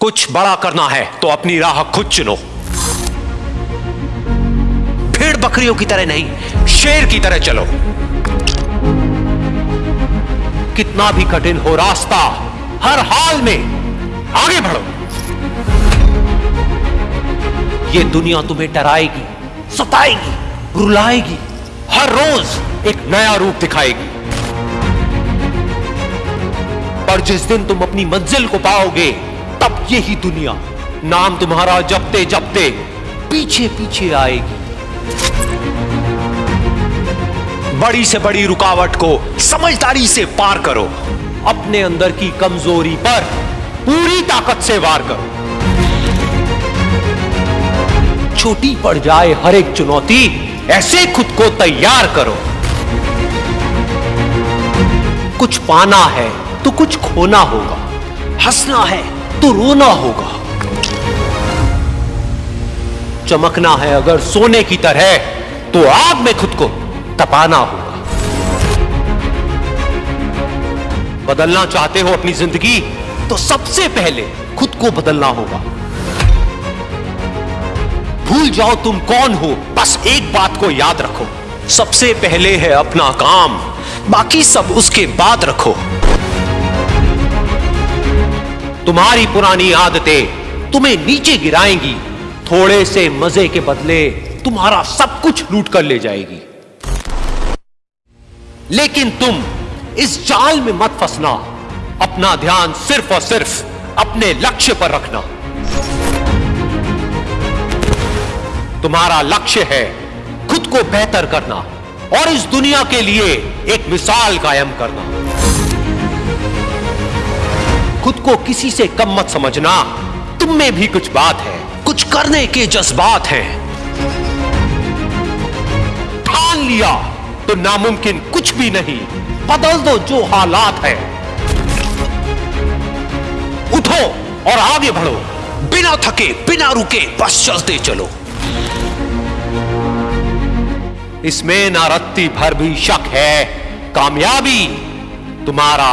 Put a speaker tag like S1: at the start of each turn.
S1: कुछ बड़ा करना है तो अपनी राह खुद चुनो। भेड़ बकरियों की तरह नहीं, शेर की तरह चलो। कितना भी कठिन हो रास्ता, हर हाल में आगे बढ़ो। ये दुनिया तुम्हें डराएगी, सताएगी, रुलाएगी, हर रोज एक नया रूप दिखाएगी। पर जिस दिन तुम अपनी मंजिल को पाओगे तब यही दुनिया नाम तुम्हारा जपते जपते पीछे पीछे आएगी। बड़ी से बड़ी रुकावट को समझदारी से पार करो। अपने अंदर की कमज़ोरी पर पूरी ताकत से वार करो। छोटी पड़ जाए हर एक चुनौती, ऐसे खुद को तैयार करो। कुछ पाना है तो कुछ खोना होगा। हंसना है तो रोना होगा। चमकना है अगर सोने की तरह तो आग में खुद को तपाना होगा। बदलना चाहते हो अपनी ज़िंदगी तो सबसे पहले खुद को बदलना होगा। भूल जाओ तुम कौन हो, बस एक बात को याद रखो। सबसे पहले है अपना काम, बाकी सब उसके बाद रखो। तुम्हारी पुरानी आदतें तुम्हें नीचे गिराएँगी। थोड़े से मज़े के बदले तुम्हारा सब कुछ लूट कर ले जाएगी। लेकिन तुम इस जाल में मत फंसना। अपना ध्यान सिर्फ़ और सिर्फ़ अपने लक्ष्य पर रखना। तुम्हारा लक्ष्य है खुद को बेहतर करना और इस दुनिया के लिए एक मिसाल कायम करना। खुद को किसी से कम मत समझना। तुम में भी कुछ बात है, कुछ करने के जज्बात हैं। ठान लिया तो नामुमकिन कुछ भी नहीं। बदल दो जो हालात है। उठो और आगे बढ़ो। बिना थके, बिना रुके, बस चलते चलो। इसमें ना रत्ती भर भी शक है। कामयाबी तुम्हारा